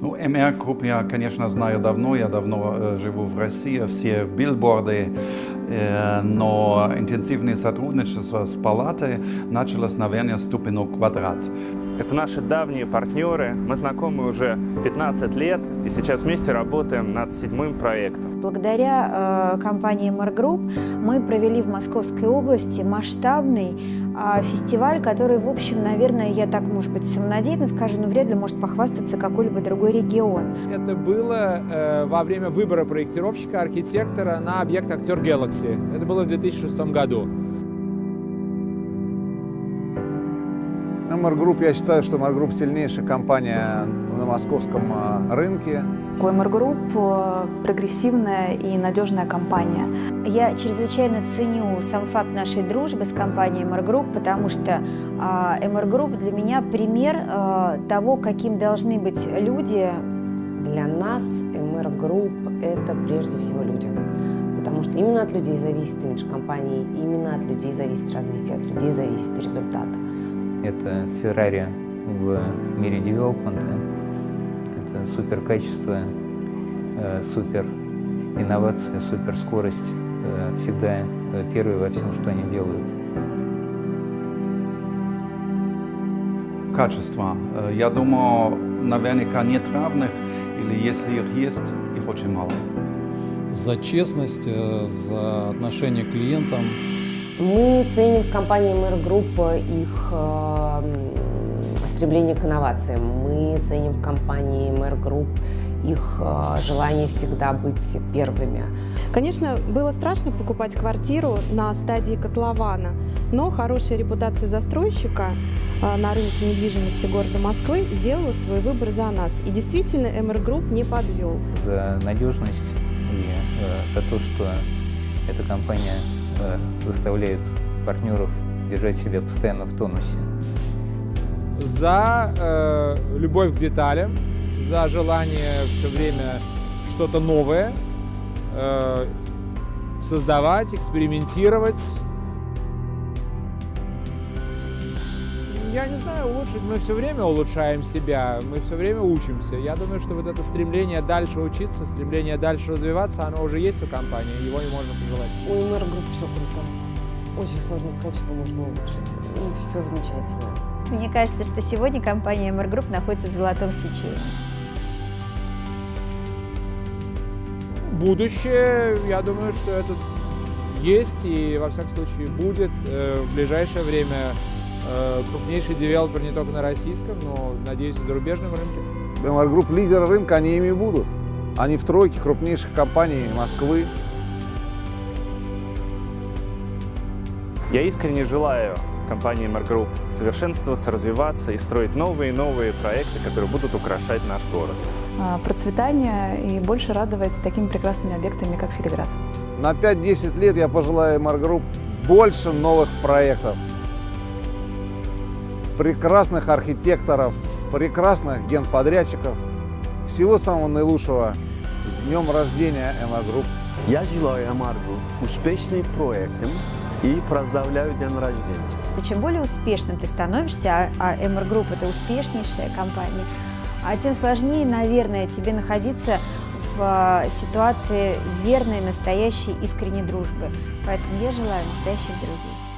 Ну, MR Group я, конечно, знаю давно, я давно э, живу в России, все билборды, э, но интенсивное сотрудничество с палатой началось, наверное, с квадрат. Это наши давние партнеры, мы знакомы уже 15 лет и сейчас вместе работаем над седьмым проектом. Благодаря э, компании Group мы провели в Московской области масштабный э, фестиваль, который, в общем, наверное, я так, может быть, самонадеянно скажу, но вряд ли может похвастаться какой-либо другой регион. Это было э, во время выбора проектировщика, архитектора на объект «Актер Galaxy». Это было в 2006 году. Group, я считаю, что Group сильнейшая компания на московском а, рынке. MR Group – прогрессивная и надежная компания. Я чрезвычайно ценю сам факт нашей дружбы с компанией MR Group, потому что а, MR Group для меня пример а, того, каким должны быть люди. Для нас MR Group – это прежде всего люди. Потому что именно от людей зависит имидж компании, именно от людей зависит развитие, от людей зависит результат. Это Феррари в мире девелопмента. Это супер качество, э, супер инновация, супер скорость. Э, всегда э, первые во всем, что они делают. Качество. Я думаю, наверняка нет равных, или если их есть, их очень мало. За честность, за отношение к клиентам, мы ценим в компании MR Group их э, стремление к инновациям. Мы ценим в компании MR Group их э, желание всегда быть первыми. Конечно, было страшно покупать квартиру на стадии котлована, но хорошая репутация застройщика э, на рынке недвижимости города Москвы сделала свой выбор за нас. И действительно, MR Group не подвел. За надежность и э, за то, что эта компания Э, заставляет партнеров держать себя постоянно в тонусе. За э, любовь к деталям, за желание все время что-то новое э, создавать, экспериментировать. Я не знаю, улучшить. Мы все время улучшаем себя, мы все время учимся. Я думаю, что вот это стремление дальше учиться, стремление дальше развиваться, оно уже есть у компании, его и можно пожелать. У МР групп все круто. Очень сложно сказать, что можно улучшить. Ну, все замечательно. Мне кажется, что сегодня компания MR Group находится в золотом сечении. Будущее, я думаю, что это есть и, во всяком случае, будет э, в ближайшее время крупнейший девелопер не только на российском, но, надеюсь, и зарубежном рынке. BMR Group лидеры рынка, они ими будут. Они в тройке крупнейших компаний Москвы. Я искренне желаю компании MR Group совершенствоваться, развиваться и строить новые и новые проекты, которые будут украшать наш город. А, процветание и больше радовать такими прекрасными объектами, как Филиград. На 5-10 лет я пожелаю MR Group больше новых проектов прекрасных архитекторов, прекрасных генподрядчиков. Всего самого наилучшего. С днем рождения MR Group. Я желаю MR успешным проектом и поздравляю день рождения. И чем более успешным ты становишься, а MR Group это успешнейшая компания, а тем сложнее, наверное, тебе находиться в а, ситуации верной, настоящей, искренней дружбы. Поэтому я желаю настоящих друзей.